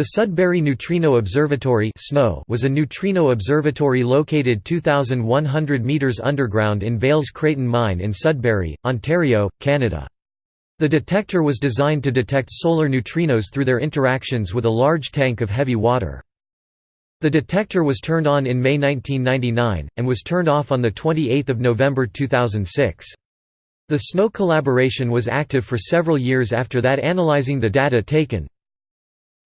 The Sudbury Neutrino Observatory was a neutrino observatory located 2,100 metres underground in Vale's Creighton Mine in Sudbury, Ontario, Canada. The detector was designed to detect solar neutrinos through their interactions with a large tank of heavy water. The detector was turned on in May 1999, and was turned off on 28 November 2006. The SNO collaboration was active for several years after that analyzing the data taken.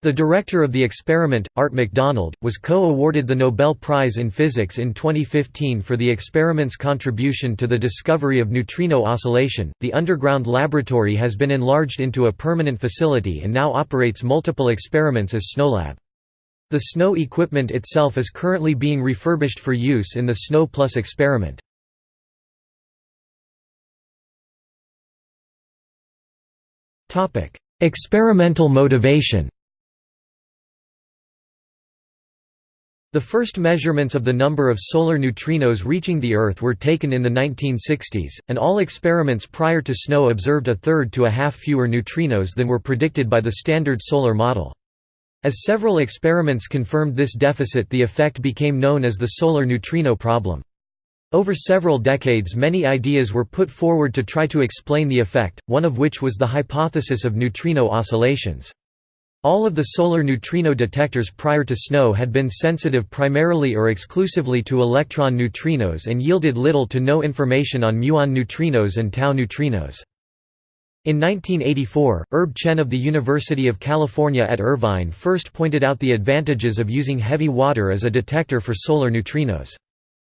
The director of the experiment, Art McDonald, was co-awarded the Nobel Prize in Physics in 2015 for the experiment's contribution to the discovery of neutrino oscillation. The underground laboratory has been enlarged into a permanent facility and now operates multiple experiments as SNOLab. The SNO equipment itself is currently being refurbished for use in the SNO Plus experiment. Experimental motivation The first measurements of the number of solar neutrinos reaching the Earth were taken in the 1960s, and all experiments prior to SNO observed a third to a half fewer neutrinos than were predicted by the standard solar model. As several experiments confirmed this deficit the effect became known as the solar neutrino problem. Over several decades many ideas were put forward to try to explain the effect, one of which was the hypothesis of neutrino oscillations. All of the solar neutrino detectors prior to SNO had been sensitive primarily or exclusively to electron neutrinos and yielded little to no information on muon neutrinos and tau neutrinos. In 1984, Herb Chen of the University of California at Irvine first pointed out the advantages of using heavy water as a detector for solar neutrinos.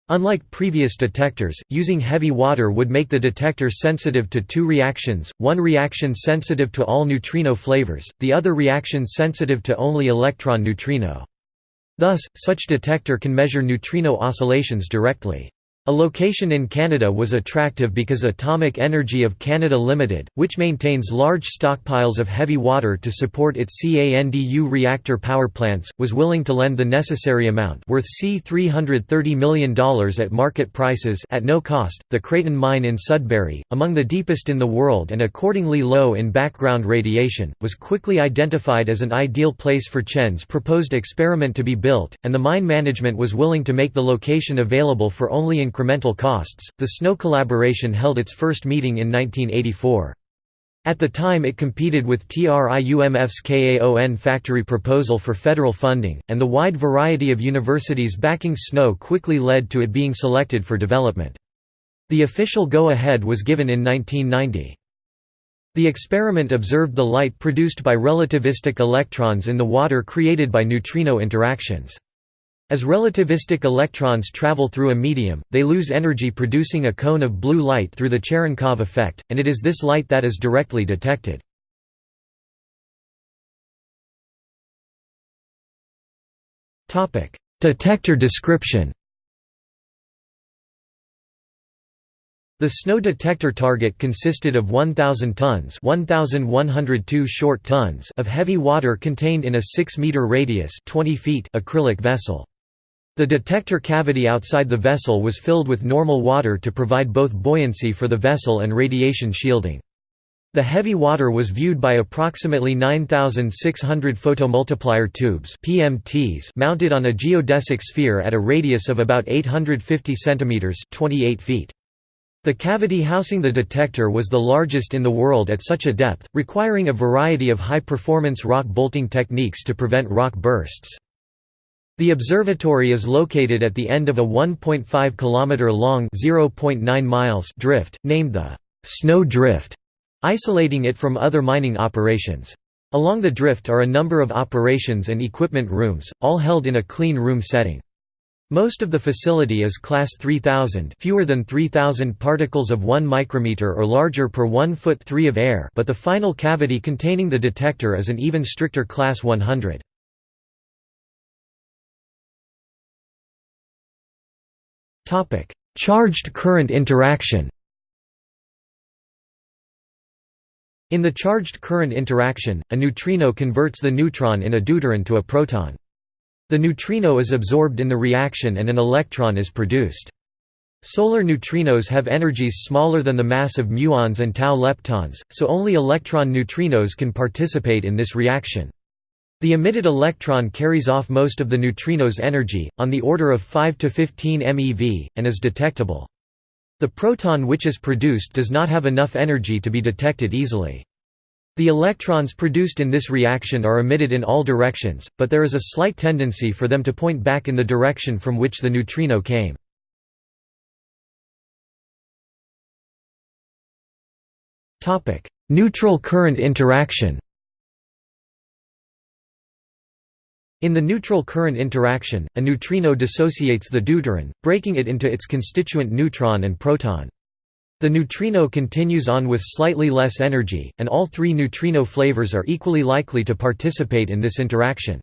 Unlike previous detectors, using heavy water would make the detector sensitive to two reactions, one reaction sensitive to all neutrino flavors, the other reaction sensitive to only electron neutrino. Thus, such detector can measure neutrino oscillations directly. A location in Canada was attractive because Atomic Energy of Canada Limited, which maintains large stockpiles of heavy water to support its CANDU reactor power plants, was willing to lend the necessary amount worth C$330 million at market prices at no cost. The Creighton mine in Sudbury, among the deepest in the world and accordingly low in background radiation, was quickly identified as an ideal place for Chen's proposed experiment to be built, and the mine management was willing to make the location available for only incremental costs. The SNO collaboration held its first meeting in 1984. At the time it competed with TRIUMF's KAON factory proposal for federal funding, and the wide variety of universities backing SNO quickly led to it being selected for development. The official go-ahead was given in 1990. The experiment observed the light produced by relativistic electrons in the water created by neutrino interactions. As relativistic electrons travel through a medium, they lose energy producing a cone of blue light through the Cherenkov effect, and it is this light that is directly detected. Detector description The SNO detector target consisted of 1,000 tons 1,102 short tons of heavy water contained in a 6-meter radius 20 feet acrylic vessel. The detector cavity outside the vessel was filled with normal water to provide both buoyancy for the vessel and radiation shielding. The heavy water was viewed by approximately 9,600 photomultiplier tubes PMTs mounted on a geodesic sphere at a radius of about 850 cm 28 feet. The cavity housing the detector was the largest in the world at such a depth, requiring a variety of high-performance rock bolting techniques to prevent rock bursts. The observatory is located at the end of a 1.5 km long (0.9 miles) drift, named the SNO Drift, isolating it from other mining operations. Along the drift are a number of operations and equipment rooms, all held in a clean room setting. Most of the facility is class 3000 fewer than 3000 particles of 1 micrometer or larger per 1 foot 3 of air but the final cavity containing the detector is an even stricter class 100. Topic: Charged current interaction. In the charged current interaction, a neutrino converts the neutron in a deuteron to a proton. The neutrino is absorbed in the reaction and an electron is produced. Solar neutrinos have energies smaller than the mass of muons and tau leptons, so only electron neutrinos can participate in this reaction. The emitted electron carries off most of the neutrino's energy, on the order of 5 to 15 MeV, and is detectable. The proton which is produced does not have enough energy to be detected easily. The electrons produced in this reaction are emitted in all directions, but there is a slight tendency for them to point back in the direction from which the neutrino came. Neutral current interaction In the neutral current interaction, a neutrino dissociates the deuteron, breaking it into its constituent neutron and proton. The neutrino continues on with slightly less energy, and all three neutrino flavors are equally likely to participate in this interaction.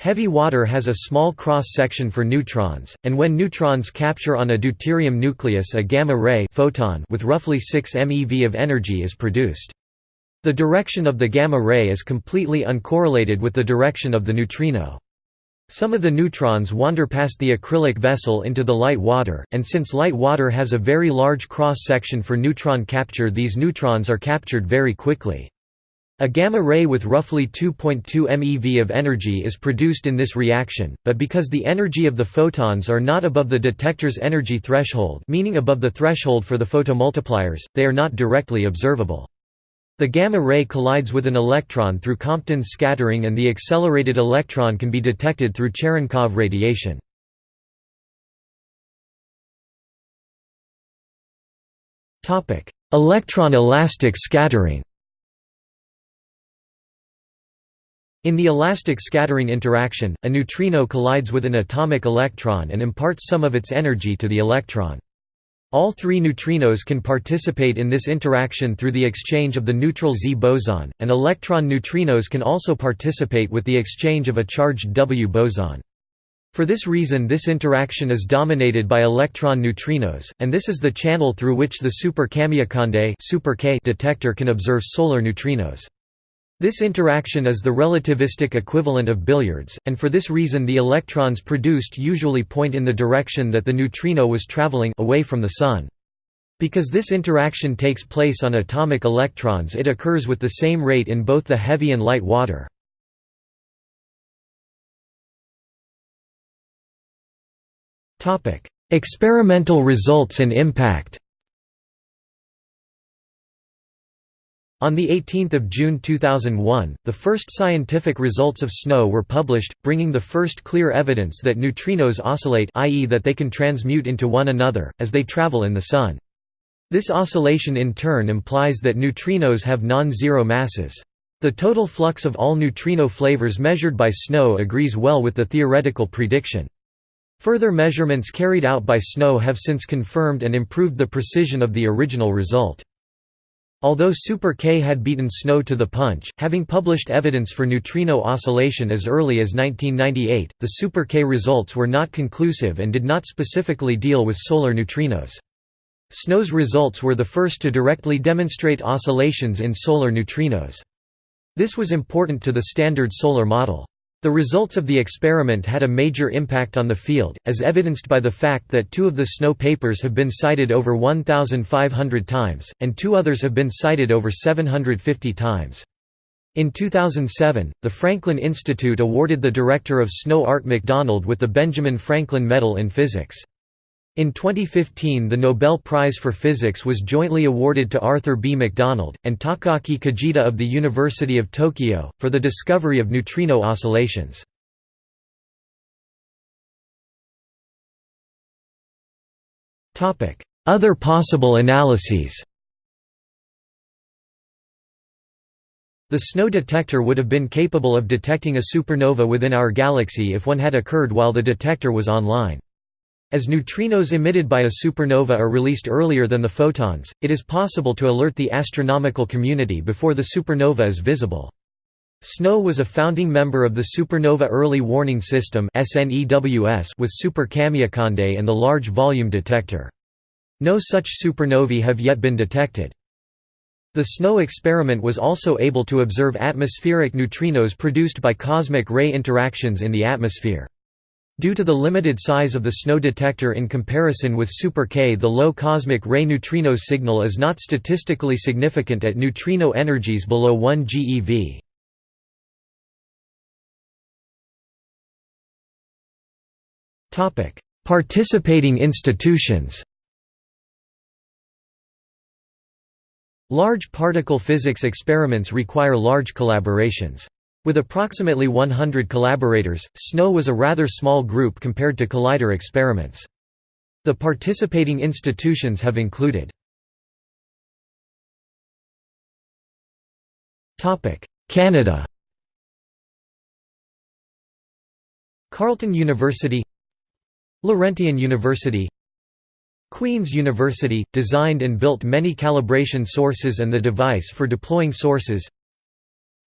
Heavy water has a small cross-section for neutrons, and when neutrons capture on a deuterium nucleus a gamma-ray photon with roughly 6 MeV of energy is produced. The direction of the gamma ray is completely uncorrelated with the direction of the neutrino. Some of the neutrons wander past the acrylic vessel into the light water, and since light water has a very large cross-section for neutron capture these neutrons are captured very quickly. A gamma ray with roughly 2.2 MeV of energy is produced in this reaction, but because the energy of the photons are not above the detector's energy threshold meaning above the threshold for the photomultipliers, they are not directly observable. The gamma ray collides with an electron through Compton scattering and the accelerated electron can be detected through Cherenkov radiation. Electron-elastic scattering In the elastic scattering interaction, a neutrino collides with an atomic electron and imparts some of its energy to the electron. All three neutrinos can participate in this interaction through the exchange of the neutral Z boson, and electron neutrinos can also participate with the exchange of a charged W boson. For this reason this interaction is dominated by electron neutrinos, and this is the channel through which the super Kamiokande detector can observe solar neutrinos. This interaction is the relativistic equivalent of billiards, and for this reason the electrons produced usually point in the direction that the neutrino was traveling away from the Sun. Because this interaction takes place on atomic electrons it occurs with the same rate in both the heavy and light water. Experimental results and impact On 18 June 2001, the first scientific results of SNO were published, bringing the first clear evidence that neutrinos oscillate i.e. that they can transmute into one another, as they travel in the Sun. This oscillation in turn implies that neutrinos have non-zero masses. The total flux of all neutrino flavors measured by SNO agrees well with the theoretical prediction. Further measurements carried out by SNO have since confirmed and improved the precision of the original result. Although Super K had beaten SNO to the punch, having published evidence for neutrino oscillation as early as 1998, the Super K results were not conclusive and did not specifically deal with solar neutrinos. SNO's results were the first to directly demonstrate oscillations in solar neutrinos. This was important to the standard solar model. The results of the experiment had a major impact on the field, as evidenced by the fact that two of the SNO papers have been cited over 1,500 times, and two others have been cited over 750 times. In 2007, the Franklin Institute awarded the director of SNO Art McDonald with the Benjamin Franklin Medal in Physics. In 2015 the Nobel Prize for Physics was jointly awarded to Arthur B. McDonald, and Takaaki Kajita of the University of Tokyo, for the discovery of neutrino oscillations. Other possible analyses The SNO detector would have been capable of detecting a supernova within our galaxy if one had occurred while the detector was online. As neutrinos emitted by a supernova are released earlier than the photons, it is possible to alert the astronomical community before the supernova is visible. SNO was a founding member of the Supernova Early Warning System with Super Kamiokande and the Large Volume Detector. No such supernovae have yet been detected. The SNO experiment was also able to observe atmospheric neutrinos produced by cosmic ray interactions in the atmosphere. Due to the limited size of the SNO detector in comparison with Super-K the low cosmic ray neutrino signal is not statistically significant at neutrino energies below 1 GeV. Participating institutions Large particle physics experiments require large collaborations. With approximately 100 collaborators, SNO was a rather small group compared to collider experiments. The participating institutions have included Canada Carleton University Laurentian University Queen's University, designed and built many calibration sources and the device for deploying sources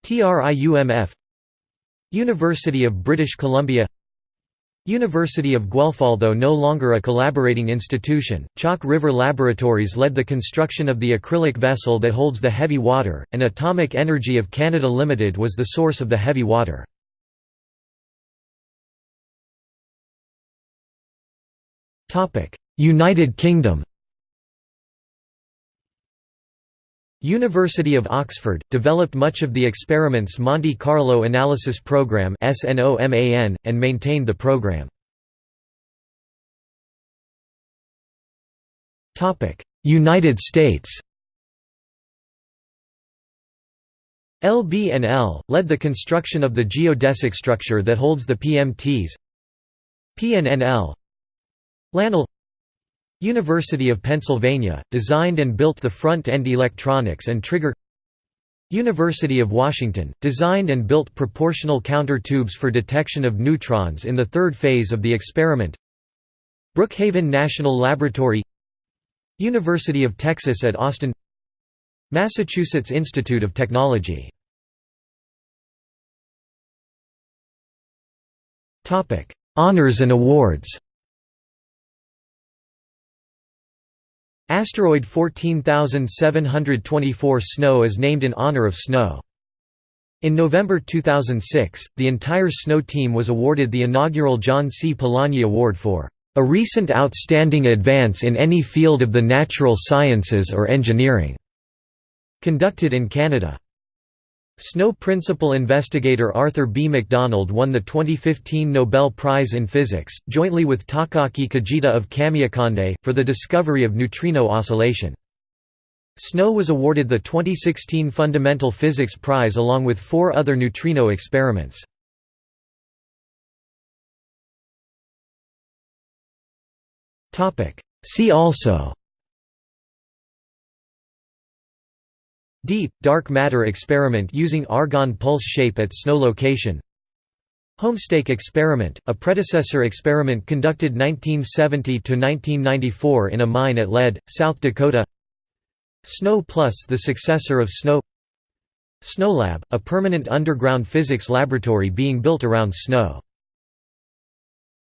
TRIUMF University of British Columbia University of Guelph Although no longer a collaborating institution, Chalk River Laboratories led the construction of the acrylic vessel that holds the heavy water, and Atomic Energy of Canada Limited was the source of the heavy water. United Kingdom University of Oxford, developed much of the experiment's Monte Carlo Analysis Program and maintained the program. United States. LB&L, led the construction of the geodesic structure that holds the PMTs PNNL LANL University of Pennsylvania, designed and built the front-end electronics and trigger University of Washington, designed and built proportional counter tubes for detection of neutrons in the third phase of the experiment Brookhaven National Laboratory University of Texas at Austin Massachusetts Institute of Technology. Honors and awards Asteroid 14724 SNO is named in honor of SNO. In November 2006, the entire SNO team was awarded the inaugural John C. Polanyi Award for a recent outstanding advance in any field of the natural sciences or engineering, conducted in Canada. SNO principal investigator Arthur B. McDonald won the 2015 Nobel Prize in Physics, jointly with Takaaki Kajita of Kamiokande, for the discovery of neutrino oscillation. SNO was awarded the 2016 Fundamental Physics Prize along with four other neutrino experiments. See also DEAP, dark matter experiment using argon pulse shape at SNO location. Homestake experiment, a predecessor experiment conducted 1970–1994 in a mine at Lead, South Dakota. SNO Plus the successor of SNO. Snow SNOLab, a permanent underground physics laboratory being built around SNO